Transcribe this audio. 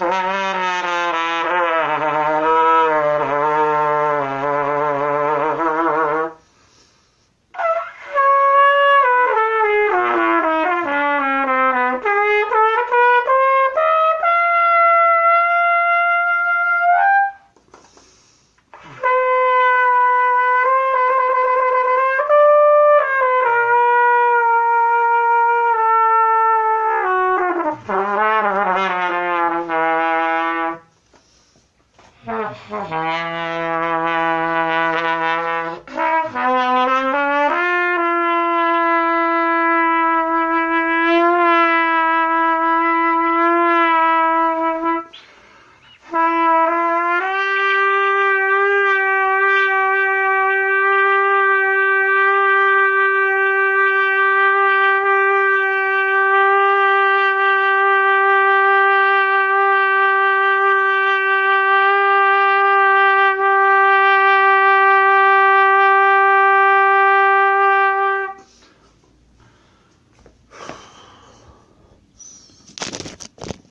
Ah. Ha ha.